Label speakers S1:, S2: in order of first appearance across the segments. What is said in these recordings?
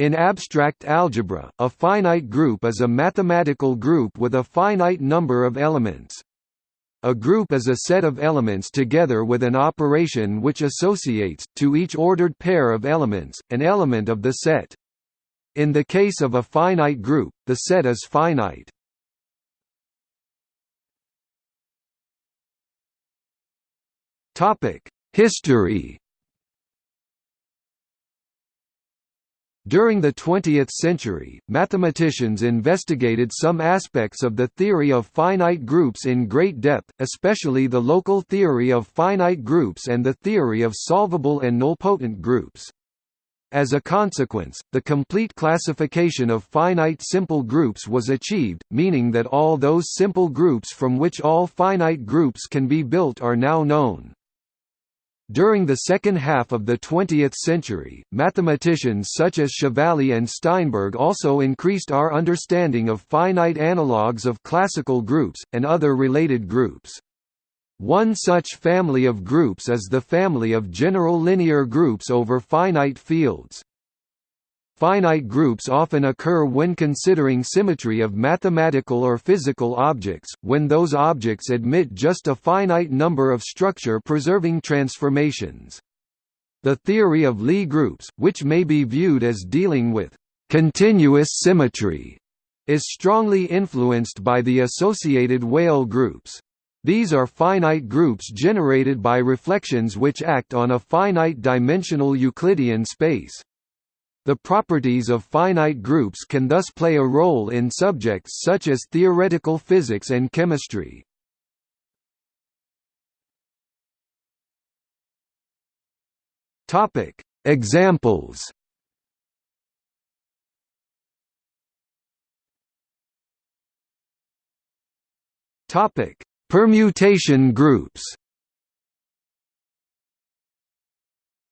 S1: In abstract algebra, a finite group is a mathematical group with a finite number of elements. A group is a set of elements together with an operation which associates, to each ordered pair of elements, an element of the set. In the case of a finite group, the set is finite. History During the 20th century, mathematicians investigated some aspects of the theory of finite groups in great depth, especially the local theory of finite groups and the theory of solvable and nilpotent groups. As a consequence, the complete classification of finite simple groups was achieved, meaning that all those simple groups from which all finite groups can be built are now known. During the second half of the 20th century, mathematicians such as Chevalley and Steinberg also increased our understanding of finite analogues of classical groups, and other related groups. One such family of groups is the family of general linear groups over finite fields. Finite groups often occur when considering symmetry of mathematical or physical objects, when those objects admit just a finite number of structure-preserving transformations. The theory of Lie groups, which may be viewed as dealing with «continuous symmetry», is strongly influenced by the associated Weyl groups. These are finite groups generated by reflections which act on a finite dimensional Euclidean space. The properties of finite groups can thus play a role in subjects such as theoretical physics and chemistry. Topic: Examples. Topic: Permutation groups.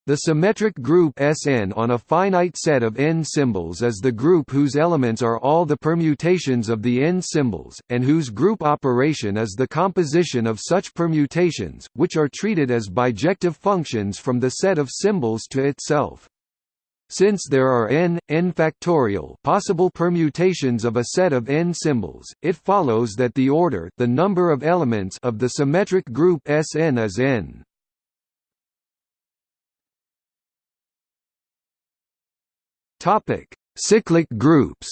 S1: The symmetric group Sn on a finite set of n symbols is the group whose elements are all the permutations of the n symbols, and whose group operation is the composition of such permutations, which are treated as bijective functions from the set of symbols to itself. Since there are n, n factorial possible permutations of a set of n symbols, it follows that the order the number of elements of the symmetric group Sn is n. Topic: Cyclic groups.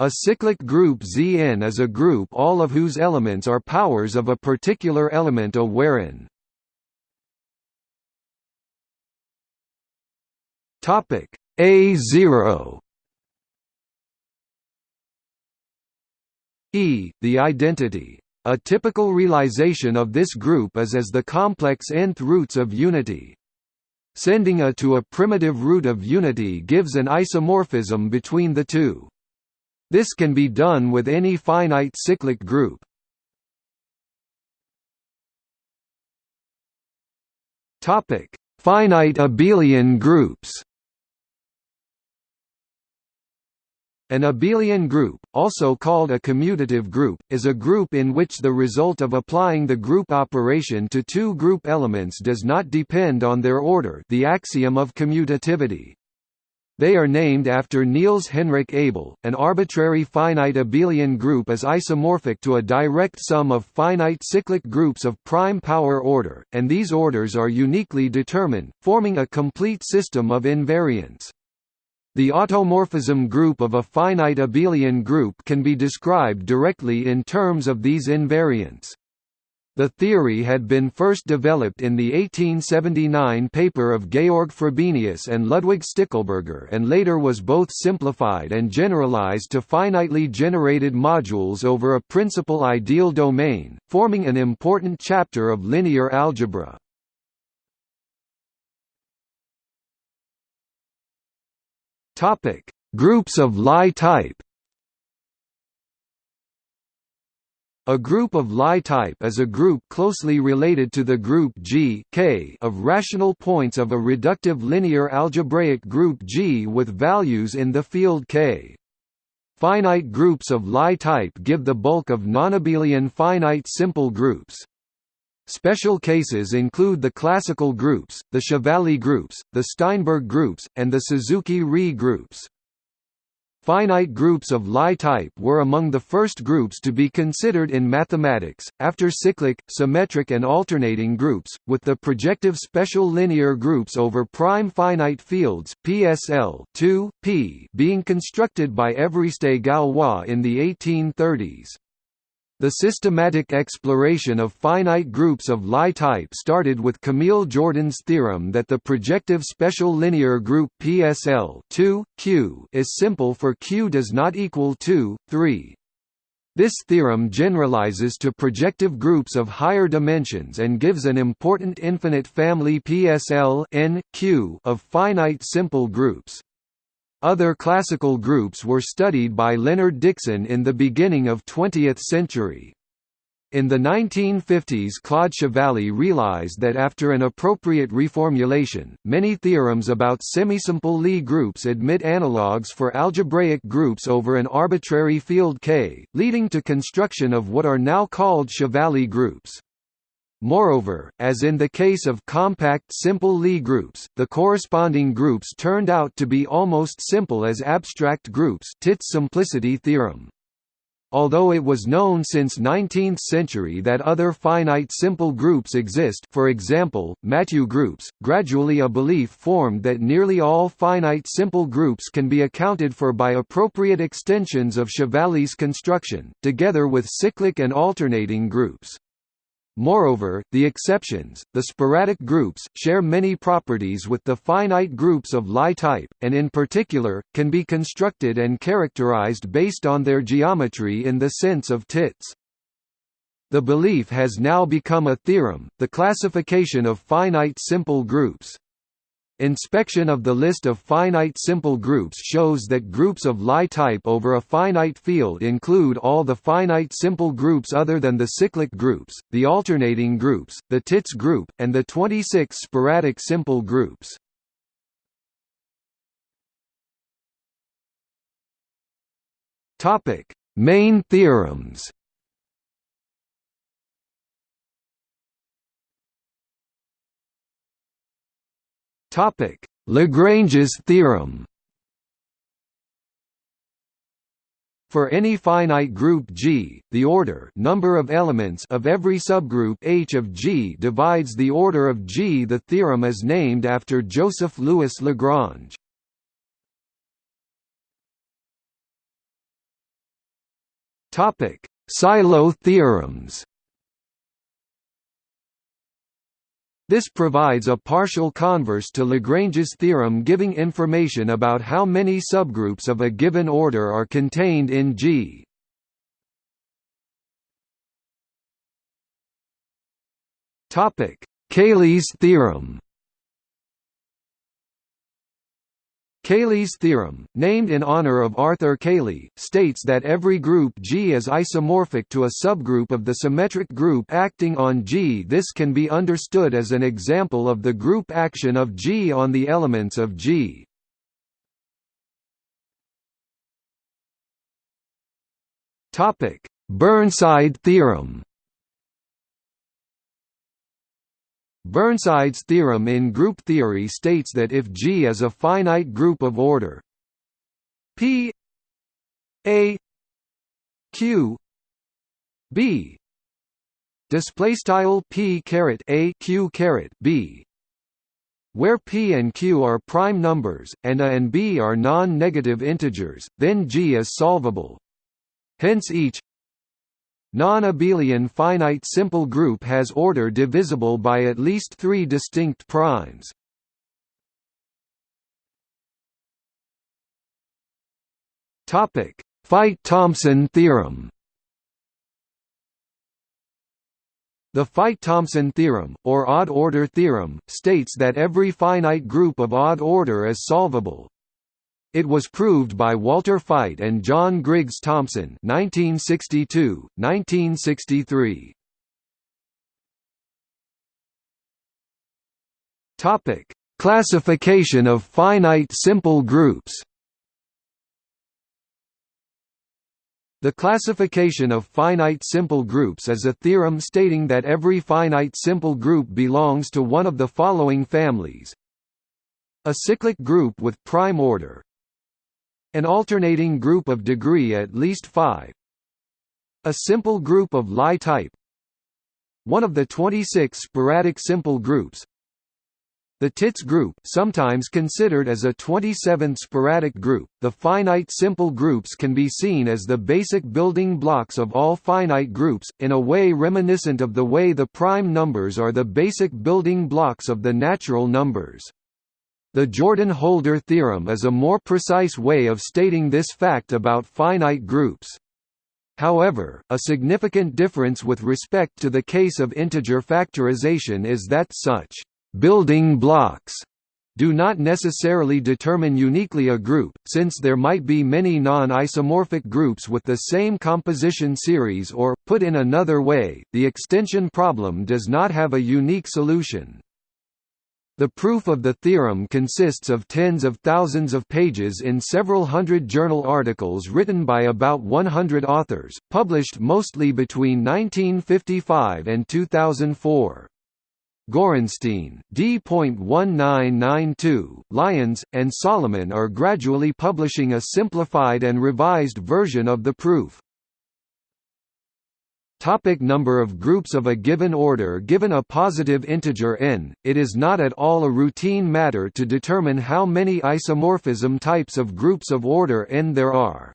S1: A cyclic group Zn is a group all of whose elements are powers of a particular element A wherein Topic A0 E, the identity. A typical realization of this group is as the complex nth roots of unity. Sending A to a primitive root of unity gives an isomorphism between the two. This can be done with any finite cyclic group. Topic: Finite abelian groups. An abelian group, also called a commutative group, is a group in which the result of applying the group operation to two group elements does not depend on their order the axiom of commutativity. They are named after Niels Henrik Abel. An arbitrary finite abelian group is isomorphic to a direct sum of finite cyclic groups of prime power order, and these orders are uniquely determined, forming a complete system of invariants. The automorphism group of a finite abelian group can be described directly in terms of these invariants. The theory had been first developed in the 1879 paper of Georg Frobenius and Ludwig Stickelberger and later was both simplified and generalized to finitely generated modules over a principal ideal domain, forming an important chapter of linear algebra. Topic: Groups of Lie type. A group of Lie type is a group closely related to the group G K of rational points of a reductive linear algebraic group G with values in the field K. Finite groups of Lie type give the bulk of nonabelian finite simple groups. Special cases include the classical groups, the Chevalley groups, the Steinberg groups, and the Suzuki-Ree groups. Finite groups of Lie type were among the first groups to be considered in mathematics, after cyclic, symmetric and alternating groups, with the projective special linear groups over prime finite fields PSL 2, P being constructed by Évariste Galois in the 1830s. The systematic exploration of finite groups of Lie type started with Camille Jordan's theorem that the projective special linear group PSL 2, Q is simple for Q does not equal 2, 3. This theorem generalizes to projective groups of higher dimensions and gives an important infinite family PSL of finite simple groups. Other classical groups were studied by Leonard Dickson in the beginning of 20th century. In the 1950s Claude Chevalley realized that after an appropriate reformulation, many theorems about semisimple Lie groups admit analogues for algebraic groups over an arbitrary field K, leading to construction of what are now called Chevalley groups. Moreover, as in the case of compact simple Lie groups, the corresponding groups turned out to be almost simple as abstract groups Tits simplicity theorem. Although it was known since 19th century that other finite simple groups exist for example, Mathieu groups, gradually a belief formed that nearly all finite simple groups can be accounted for by appropriate extensions of Chevalley's construction, together with cyclic and alternating groups. Moreover, the exceptions, the sporadic groups, share many properties with the finite groups of Lie type, and in particular, can be constructed and characterized based on their geometry in the sense of Tits. The belief has now become a theorem, the classification of finite simple groups. Inspection of the list of finite simple groups shows that groups of Lie type over a finite field include all the finite simple groups other than the cyclic groups, the alternating groups, the Tits group, and the 26 sporadic simple groups. Main theorems Topic: Lagrange's theorem. For any finite group G, the order number of elements of every subgroup H of G divides the order of G. The theorem is named after Joseph Louis Lagrange. Topic: Sylow theorems. This provides a partial converse to Lagrange's theorem giving information about how many subgroups of a given order are contained in G. Cayley's theorem Cayley's theorem, named in honor of Arthur Cayley, states that every group G is isomorphic to a subgroup of the symmetric group acting on G. This can be understood as an example of the group action of G on the elements of G. Burnside theorem Burnside's theorem in group theory states that if G is a finite group of order P A Q B display style P caret A Q caret B where p and q are prime numbers, and a and b are non-negative integers, then G is solvable. Hence each Non-abelian finite simple group has order divisible by at least three distinct primes. Feit-Thompson theorem The Feit-Thompson theorem, or odd-order theorem, states that every finite group of odd order is solvable. It was proved by Walter Feit and John Griggs Thompson 1962, 1963. Topic: Classification of finite simple groups. The classification of finite simple groups is a theorem stating that every finite simple group belongs to one of the following families a cyclic group with prime order an alternating group of degree at least 5 a simple group of Lie type. One of the 26 sporadic simple groups. The Tits group sometimes considered as a 27th sporadic group, the finite simple groups can be seen as the basic building blocks of all finite groups, in a way reminiscent of the way the prime numbers are the basic building blocks of the natural numbers. The Jordan-Holder theorem is a more precise way of stating this fact about finite groups. However, a significant difference with respect to the case of integer factorization is that such building blocks do not necessarily determine uniquely a group, since there might be many non-isomorphic groups with the same composition series or, put in another way, the extension problem does not have a unique solution. The proof of the theorem consists of tens of thousands of pages in several hundred journal articles written by about 100 authors, published mostly between 1955 and 2004. Gorenstein, D.1992, Lyons, and Solomon are gradually publishing a simplified and revised version of the proof. Topic number of groups of a given order Given a positive integer n, it is not at all a routine matter to determine how many isomorphism types of groups of order n there are.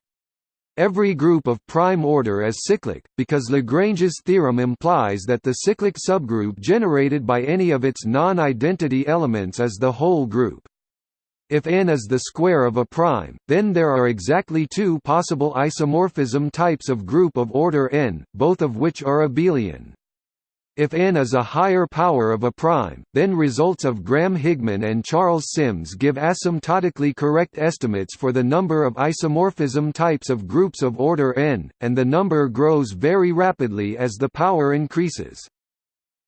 S1: Every group of prime order is cyclic, because Lagrange's theorem implies that the cyclic subgroup generated by any of its non-identity elements is the whole group. If n is the square of a prime, then there are exactly two possible isomorphism types of group of order n, both of which are abelian. If n is a higher power of a prime, then results of Graham Higman and Charles Sims give asymptotically correct estimates for the number of isomorphism types of groups of order n, and the number grows very rapidly as the power increases.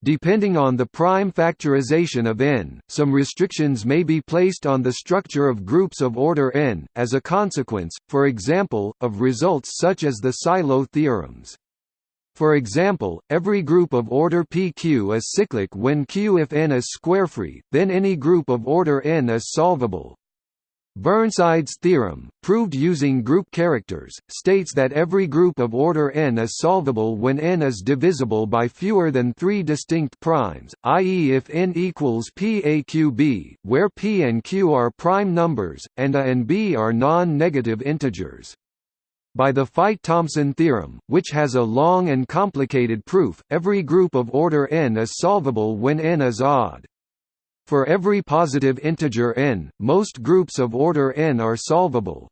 S1: Depending on the prime factorization of n, some restrictions may be placed on the structure of groups of order n, as a consequence, for example, of results such as the Sylow theorems. For example, every group of order PQ is cyclic when Q if n is squarefree, then any group of order n is solvable. Burnside's theorem, proved using group characters, states that every group of order n is solvable when n is divisible by fewer than three distinct primes, i.e. if n equals PAQB, where p and q are prime numbers, and a and b are non-negative integers. By the Feit-Thompson theorem, which has a long and complicated proof, every group of order n is solvable when n is odd. For every positive integer n, most groups of order n are solvable.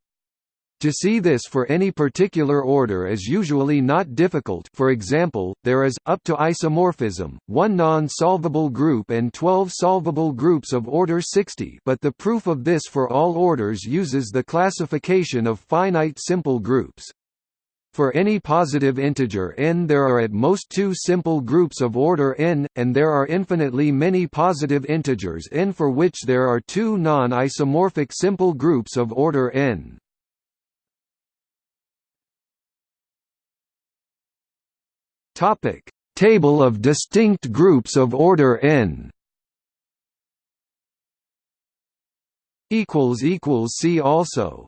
S1: To see this for any particular order is usually not difficult for example, there is, up to isomorphism, one non-solvable group and 12 solvable groups of order 60 but the proof of this for all orders uses the classification of finite simple groups. For any positive integer n there are at most two simple groups of order n, and there are infinitely many positive integers n for which there are two non-isomorphic simple groups of order n. Table of distinct groups of order n. See also.